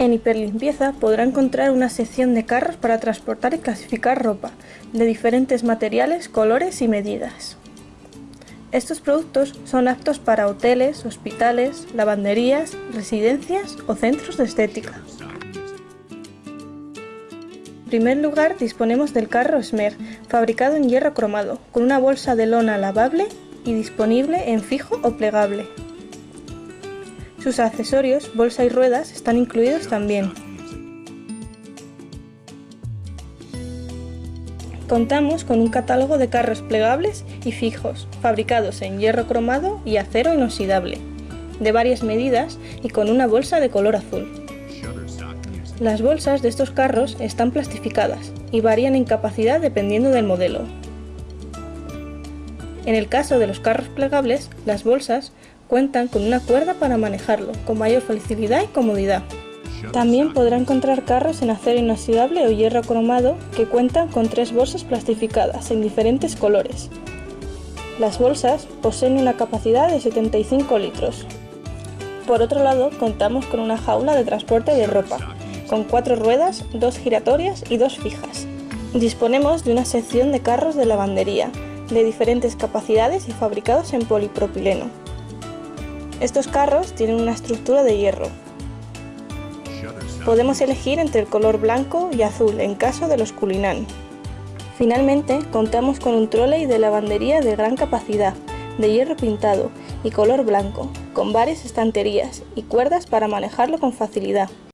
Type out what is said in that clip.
En Hiperlimpieza podrá encontrar una sección de carros para transportar y clasificar ropa, de diferentes materiales, colores y medidas. Estos productos son aptos para hoteles, hospitales, lavanderías, residencias o centros de estética. En primer lugar disponemos del carro Smer, fabricado en hierro cromado, con una bolsa de lona lavable y disponible en fijo o plegable. Sus accesorios, bolsa y ruedas están incluidos también. Contamos con un catálogo de carros plegables y fijos, fabricados en hierro cromado y acero inoxidable, de varias medidas y con una bolsa de color azul. Las bolsas de estos carros están plastificadas y varían en capacidad dependiendo del modelo. En el caso de los carros plegables, las bolsas cuentan con una cuerda para manejarlo, con mayor facilidad y comodidad. También podrá encontrar carros en acero inoxidable o hierro cromado que cuentan con tres bolsas plastificadas en diferentes colores. Las bolsas poseen una capacidad de 75 litros. Por otro lado, contamos con una jaula de transporte de ropa, con cuatro ruedas, dos giratorias y dos fijas. Disponemos de una sección de carros de lavandería, de diferentes capacidades y fabricados en polipropileno. Estos carros tienen una estructura de hierro. Podemos elegir entre el color blanco y azul en caso de los Culinan. Finalmente, contamos con un trolley de lavandería de gran capacidad, de hierro pintado y color blanco, con varias estanterías y cuerdas para manejarlo con facilidad.